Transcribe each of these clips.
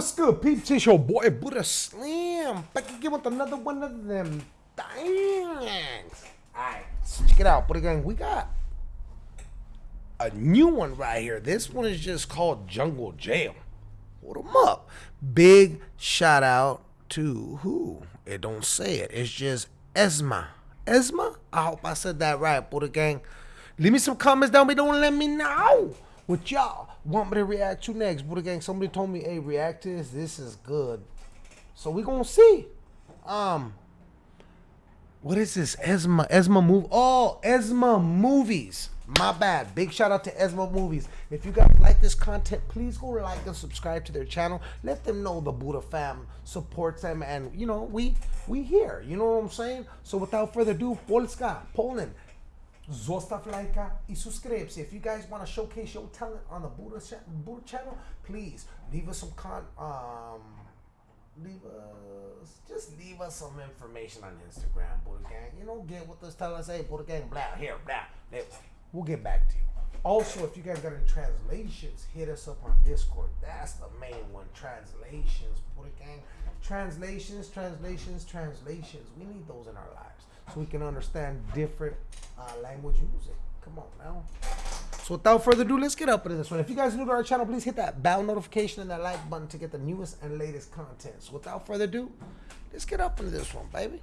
What's good, peeps? It's your boy Buddha Slim. Back again with another one of them things. Alright, so check it out, Buddha Gang. We got a new one right here. This one is just called Jungle Jail. Hold them up. Big shout out to who? It don't say it. It's just Esma. Esma? I hope I said that right, Buddha Gang. Leave me some comments down below and let me know what y'all want me to react to next. Buddha Gang, somebody told me, hey, react to this. This is good. So we gonna see. Um, what is this? Esma, Esma move. Oh, Esma movies. My bad. Big shout out to Esma movies. If you guys like this content, please go like and subscribe to their channel. Let them know the Buddha fam supports them, and you know we we here. You know what I'm saying? So without further ado, Polska, Poland. Zostaw lajka i subscribe. If you guys want to showcase your talent on the Buddha, cha- Buddha channel, please leave us some con um leave us just leave us some information on Instagram, Buddha Gang. You know, get with us, tell us, hey, Buddha Gang, blah, here, blah. We'll get back to you. Also, if you guys got any translations, hit us up on Discord. That's the main one. Translations, Buddha Gang. Translations, translations, translations. We need those in our lives so we can understand different uh, language music. Come on now. So without further ado, let's get up into this one. If you guys are new to our channel, please hit that bell notification and that like button to get the newest and latest content. So without further ado, let's get up into this one, baby.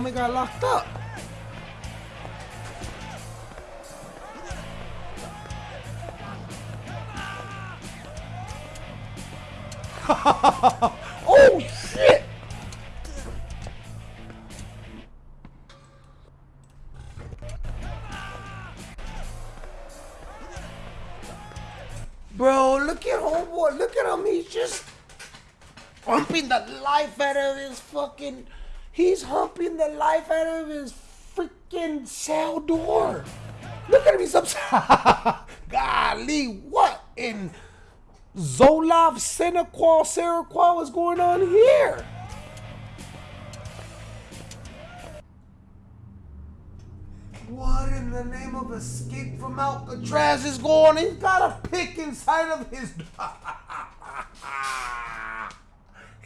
Homie got locked up. oh shit! Bro, look at homeboy. Look at him. He's just humping the life out of his fucking. He's humping the life out of his freaking cell door. Look at him. He's upside. Golly, what in Zolov, Senequal, Serequal is going on here? What in the name of escape from Alcatraz is going? He's got a pick inside of his.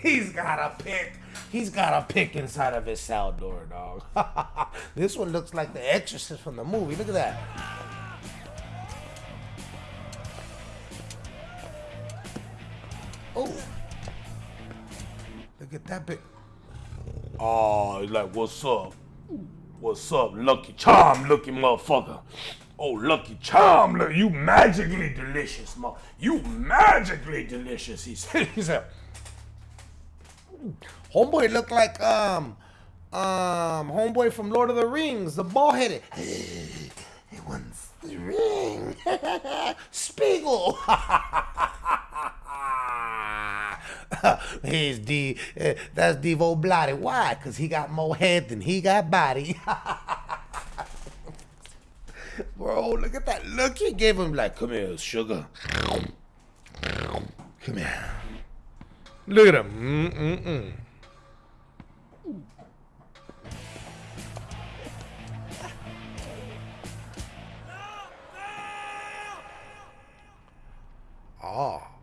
He's got a pick. He's got a pick inside of his cell door, dog. this one looks like the exorcist from the movie. Look at that. Oh. Look at that pick. Oh, he's like, what's up? What's up, Lucky Charm looking motherfucker? Oh, Lucky Charm, look, you magically delicious, mo. You magically delicious, he said. He said, Homeboy looked like um um homeboy from Lord of the Rings, the ball headed. He wants the ring. Sméagol. He's D. Uh, that's Devo Bloody. Why? Cause he got more head than he got body. Bro, look at that look he gave him. Like, come here, sugar. Come here. Look at him. Mm-mm-mm. Oh.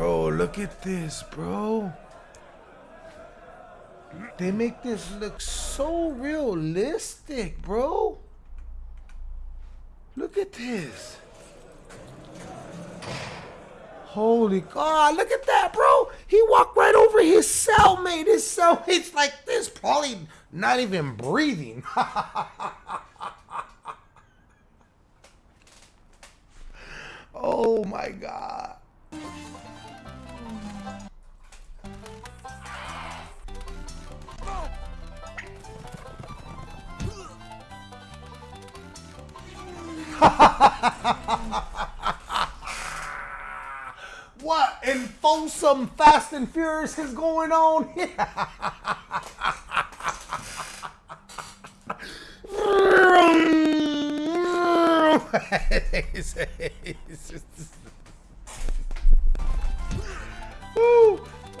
Bro, look at this, bro. They make this look so realistic, bro. Look at this. Holy God, look at that, bro. He walked right over his cellmate. His cellmate's like this, probably not even breathing. oh my God. what in Folsom Fast and Furious is going on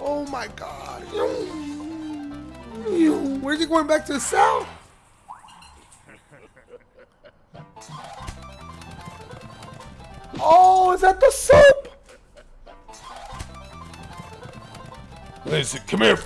oh my god. Where's he going back to the south? Oh, is that the soap? Listen, come here.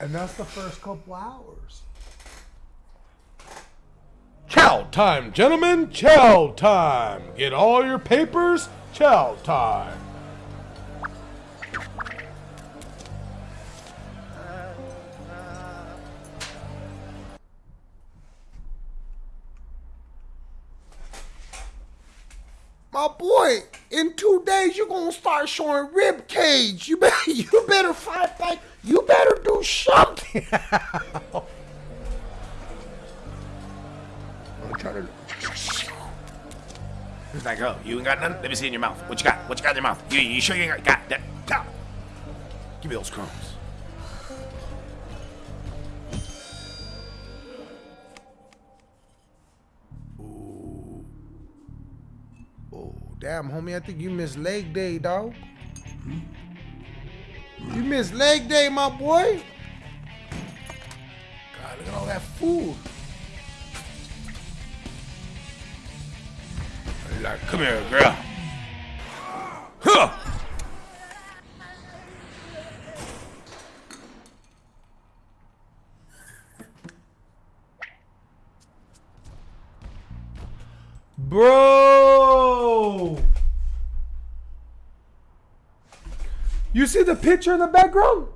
And that's the first couple hours. Chow time, gentlemen. Chow time. Get all your papers. Chow time. My boy, in two days you're gonna start showing rib cage. You better you better fight back. You better do something. Trying to He's like, oh, you ain't got none? Let me see in your mouth. What you got? What you got in your mouth? You, you sure you ain't got, that? Go. Give me those crumbs. Oh, damn, homie, I think you missed leg day, dog. You missed leg day, my boy. God, look at all that food. Come here, girl. Huh. Bro! You see the picture in the background?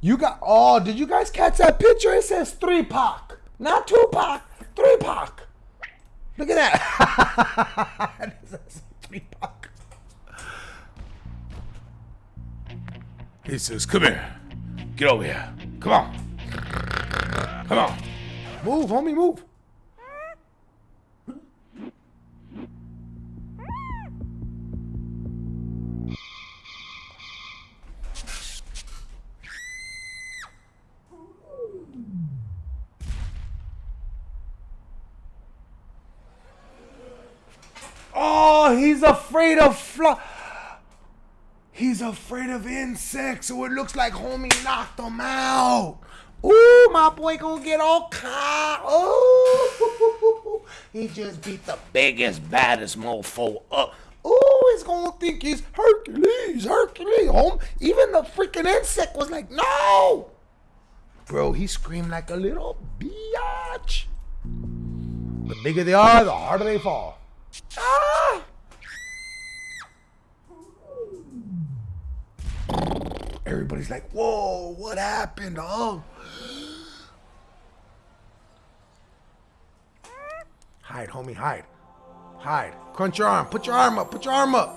You got, oh, did you guys catch that picture? It says 3 Pac. Not 2 Pac, 3 Pac. Look at that. it 3 Pac. He says, come here. Get over here. Come on. Come on. Move, homie, move. Oh, he's afraid of fly. He's afraid of insects, so it looks like homie knocked him out. Ooh, my boy gonna get all caught. Ooh, he just beat the biggest, baddest mofo up. Ooh, he's gonna think he's Hercules, Hercules. Home, even the freaking insect was like, no. Bro, he screamed like a little biatch. The bigger they are, the harder they fall. Ah! Everybody's like, whoa, what happened? Oh. Hide, homie, hide. Hide. Crunch your arm. Put your arm up. Put your arm up.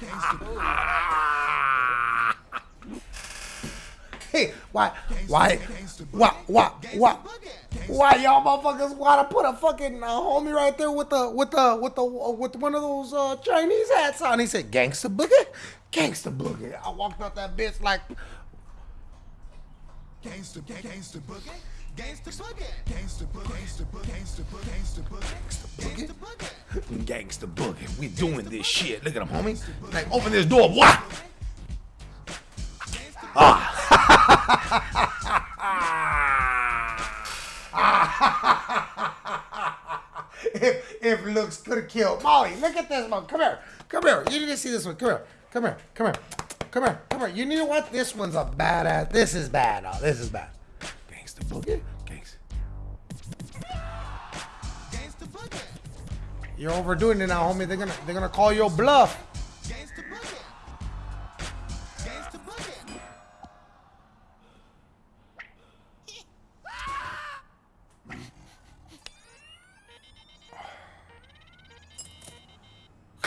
Hey, why, why, why, why, why, why y'all motherfuckers wanna put a fucking uh, homie right there with the, with the, with the, uh, with one of those uh, Chinese hats on? He said, "Gangsta boogie, gangsta boogie." I walked out that bitch like, Gangsta, gangsta boogie, gangsta boogie, gangsta boogie, gangsta boogie, gangsta boogie, gangsta boogie, gangsta boogie. Gangsta boogie. We doing this shit. Look at him, homie. Like, open this door. What? if if looks could have killed Molly. Look at this one. Come here. Come here. You need to see this one. Come here. Come here. Come here. Come here. Come here. You know what? This one's a badass. This is bad. Oh, this is bad. Gangsta boogie. Gangsta. Gangsta boogie, You're overdoing it now, homie. They're gonna they're gonna call your bluff.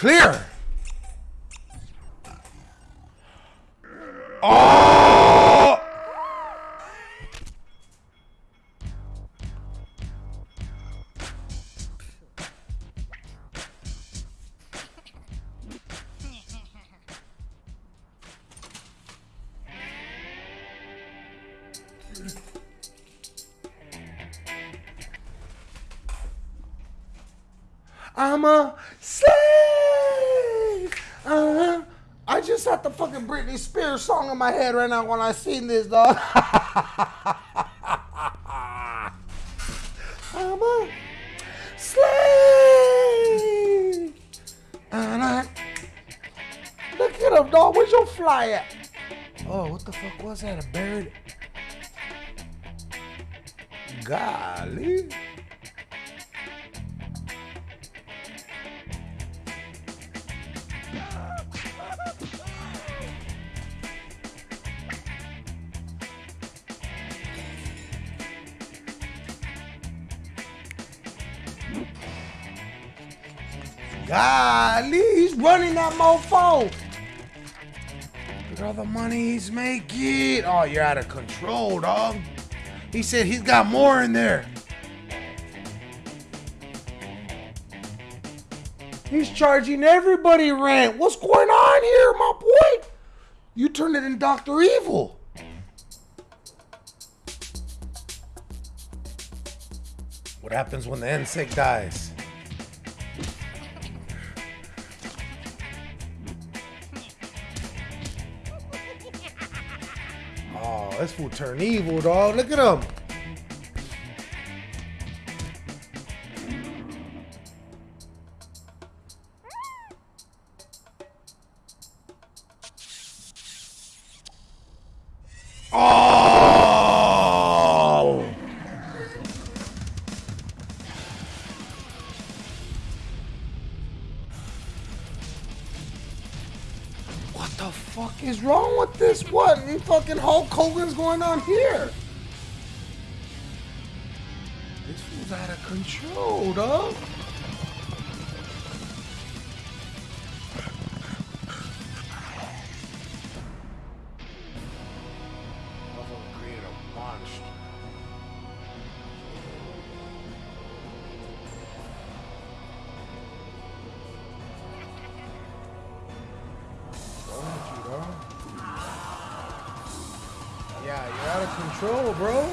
Clear. Oh! I'm a slave. Uh-huh. I just had the fucking Britney Spears song in my head right now when I seen this, dog. I'm a slave. And I look at him, dog. Where's your fly at? Oh, what the fuck was that? A bird? Golly. Golly, he's running that mofo. Look at all the money he's making. Oh, you're out of control, dog. He said he's got more in there. He's charging everybody rent. What's going on here, my boy? You turned it in Dr. Evil. What happens when the insect dies? This fool turn evil, dog. Look at him. The fuck is wrong with this? What in fucking Hulk Hogan's going on here? This fool's out of control, dog. Control, bro.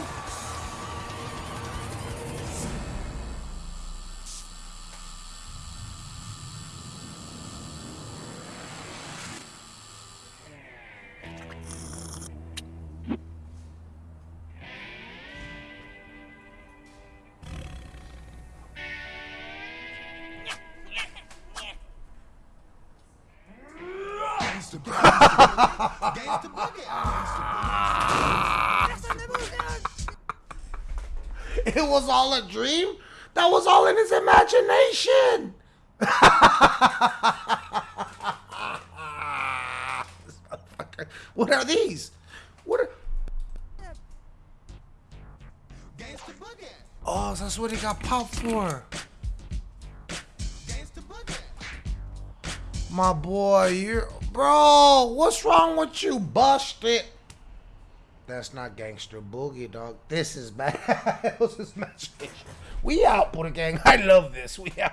Gangsta boogie. Gangsta boogie. It was all a dream? That was all in his imagination. What are these? What are. Oh, that's what he got popped for. My boy, you're. Bro, what's wrong with you? Bust it. That's not gangster boogie, dog. This is bad. We out, Buddha Gang. I love this. We out.